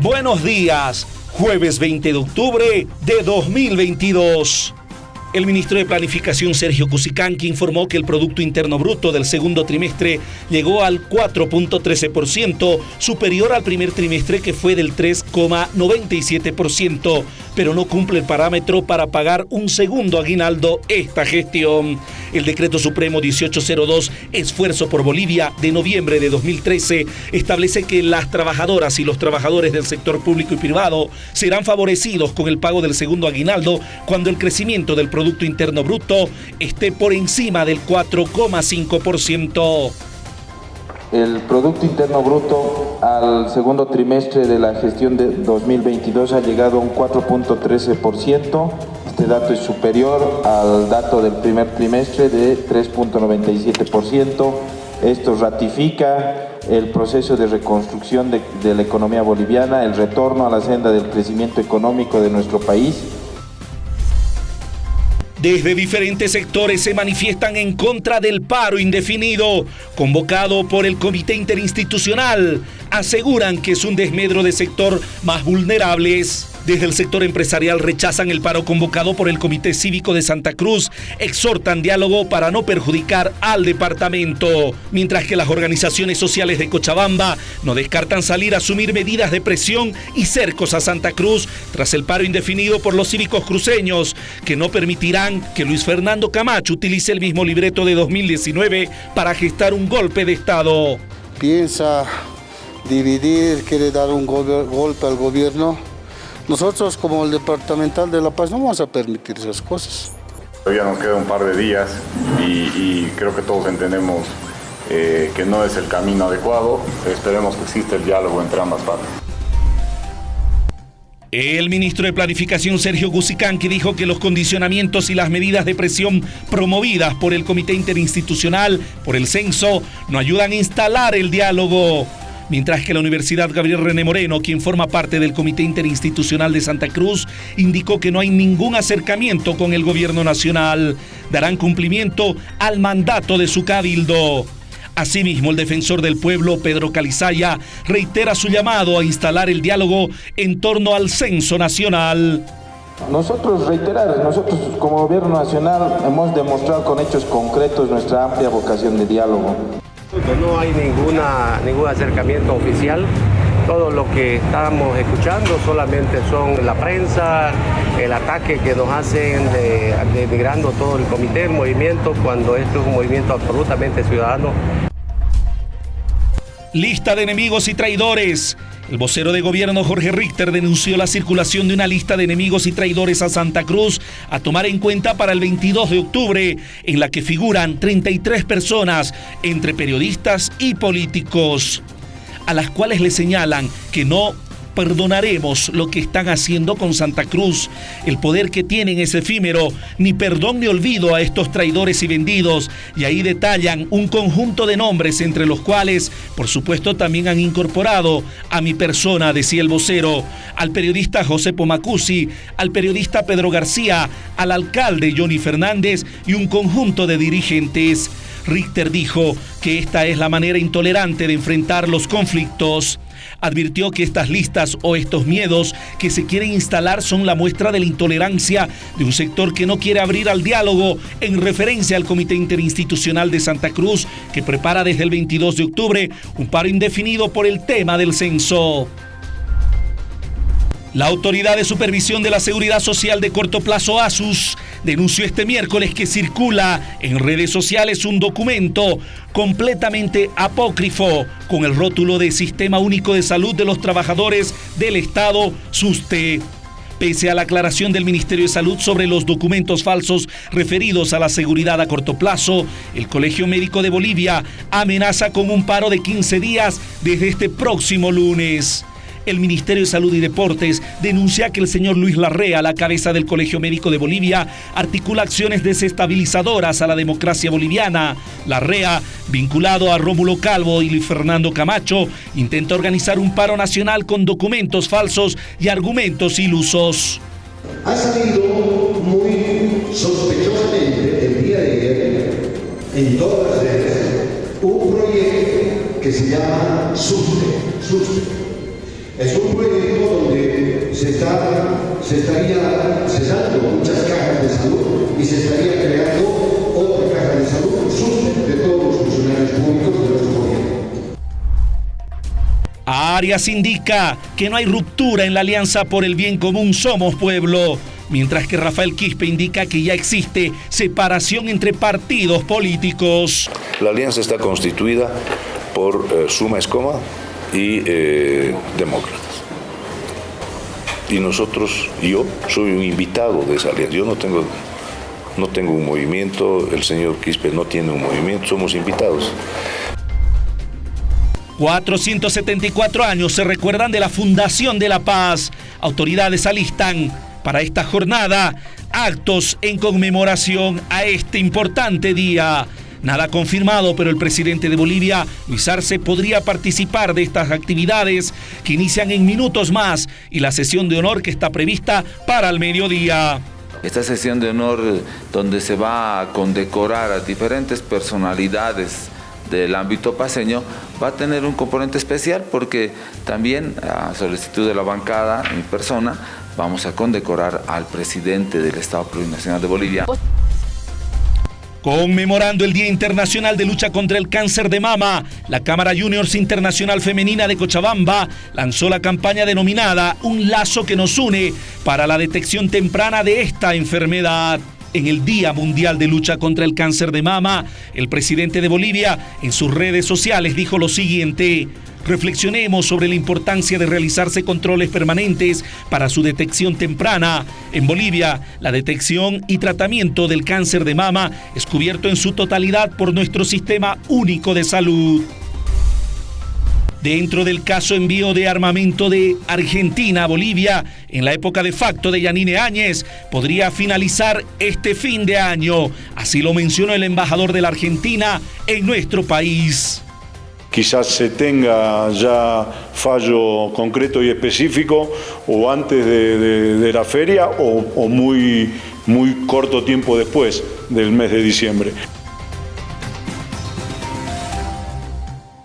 Buenos días, jueves 20 de octubre de 2022. El ministro de Planificación Sergio Cusicanqui informó que el Producto Interno Bruto del segundo trimestre llegó al 4.13%, superior al primer trimestre que fue del 3,97%, pero no cumple el parámetro para pagar un segundo aguinaldo esta gestión. El decreto supremo 1802, Esfuerzo por Bolivia, de noviembre de 2013, establece que las trabajadoras y los trabajadores del sector público y privado serán favorecidos con el pago del segundo aguinaldo cuando el crecimiento del Producto Interno Bruto esté por encima del 4,5%. El Producto Interno Bruto al segundo trimestre de la gestión de 2022 ha llegado a un 4.13%. Este dato es superior al dato del primer trimestre de 3.97%. Esto ratifica el proceso de reconstrucción de, de la economía boliviana, el retorno a la senda del crecimiento económico de nuestro país desde diferentes sectores se manifiestan en contra del paro indefinido convocado por el Comité Interinstitucional. Aseguran que es un desmedro de sector más vulnerables. Desde el sector empresarial rechazan el paro convocado por el Comité Cívico de Santa Cruz, exhortan diálogo para no perjudicar al departamento, mientras que las organizaciones sociales de Cochabamba no descartan salir a asumir medidas de presión y cercos a Santa Cruz tras el paro indefinido por los cívicos cruceños, que no permitirán que Luis Fernando Camacho utilice el mismo libreto de 2019 para gestar un golpe de Estado. Piensa dividir, quiere dar un golpe al gobierno nosotros como el Departamental de La Paz no vamos a permitir esas cosas. Todavía nos queda un par de días y, creo que todos entendemos eh, que no es el camino adecuado. Esperemos que exista el diálogo entre ambas partes. El ministro de Planificación Sergio Gusicanqui dijo que los condicionamientos y las medidas de presión promovidas por el Comité Interinstitucional por el censo no ayudan a instalar el diálogo mientras que la Universidad Gabriel René Moreno, quien forma parte del Comité Interinstitucional de Santa Cruz, indicó que no hay ningún acercamiento con el gobierno nacional. Darán cumplimiento al mandato de su cabildo. Asimismo, el defensor del pueblo, Pedro Calizaya, reitera su llamado a instalar el diálogo en torno al censo nacional. Nosotros reiterar, nosotros como gobierno nacional hemos demostrado con hechos concretos nuestra amplia vocación de diálogo. No hay ninguna, ningún acercamiento oficial. Todo lo que estamos escuchando solamente son la prensa, el ataque que nos hacen de, denigrando todo el comité, el movimiento, cuando esto es un movimiento absolutamente ciudadano. Lista de enemigos y traidores. El vocero de gobierno Jorge Richter denunció la circulación de una lista de enemigos y traidores a Santa Cruz a tomar en cuenta para el 22 de octubre, en la que figuran 33 personas, entre periodistas y políticos, a las cuales le señalan que no perdonaremos lo que están haciendo con Santa Cruz. El poder que tienen es efímero, ni perdón ni olvido a estos traidores y vendidos. Y ahí detallan un conjunto de nombres entre los cuales, por supuesto, también han incorporado a mi persona, decía el vocero, al periodista José Pomacusi, al periodista Pedro García, al alcalde Johnny Fernández y un conjunto de dirigentes. Richter dijo que esta es la manera intolerante de enfrentar los conflictos advirtió que estas listas o estos miedos que se quieren instalar son la muestra de la intolerancia de un sector que no quiere abrir al diálogo en referencia al Comité Interinstitucional de Santa Cruz que prepara desde el 22 de octubre un paro indefinido por el tema del censo. La Autoridad de Supervisión de la Seguridad Social de corto plazo, ASUS, denunció este miércoles que circula en redes sociales un documento completamente apócrifo con el rótulo de Sistema Único de Salud de los Trabajadores del Estado, SUSTE. Pese a la aclaración del Ministerio de Salud sobre los documentos falsos referidos a la seguridad a corto plazo, el Colegio Médico de Bolivia amenaza con un paro de 15 días desde este próximo lunes el Ministerio de Salud y Deportes denuncia que el señor Luis Larrea, la cabeza del Colegio Médico de Bolivia, articula acciones desestabilizadoras a la democracia boliviana. Larrea, vinculado a Rómulo Calvo y Luis Fernando Camacho, intenta organizar un paro nacional con documentos falsos y argumentos ilusos. Ha salido muy sospechosamente el día de ayer en todas las redes un proyecto que se llama SUSTE. Es un proyecto donde se, está, se estaría cesando muchas cajas de salud y se estaría creando otra caja de salud de todos los funcionarios públicos de nuestro gobierno. Arias indica que no hay ruptura en la alianza por el bien común Somos Pueblo, mientras que Rafael Quispe indica que ya existe separación entre partidos políticos. La alianza está constituida por eh, Suma Escoma y eh, Demócratas. Y nosotros, yo soy un invitado de esa alianza. Yo no tengo, no tengo un movimiento, el señor Quispe no tiene un movimiento, somos invitados. 474 años se recuerdan de la Fundación de la Paz. Autoridades alistan para esta jornada actos en conmemoración a este importante día. Nada confirmado, pero el presidente de Bolivia, Luis Arce, podría participar de estas actividades que inician en minutos más y la sesión de honor que está prevista para el mediodía. Esta sesión de honor donde se va a condecorar a diferentes personalidades del ámbito paseño va a tener un componente especial porque también a solicitud de la bancada en persona vamos a condecorar al presidente del Estado Plurinacional de Bolivia. Conmemorando el Día Internacional de Lucha contra el Cáncer de Mama, la Cámara Juniors Internacional Femenina de Cochabamba lanzó la campaña denominada Un lazo que nos une para la detección temprana de esta enfermedad. En el Día Mundial de Lucha contra el Cáncer de Mama, el presidente de Bolivia en sus redes sociales dijo lo siguiente. Reflexionemos sobre la importancia de realizarse controles permanentes para su detección temprana. En Bolivia, la detección y tratamiento del cáncer de mama es cubierto en su totalidad por nuestro sistema único de salud. Dentro del caso envío de armamento de Argentina a Bolivia, en la época de facto de Yanine Áñez, podría finalizar este fin de año. Así lo mencionó el embajador de la Argentina en nuestro país quizás se tenga ya fallo concreto y específico o antes de, la feria o, o muy, muy corto tiempo después del mes de diciembre.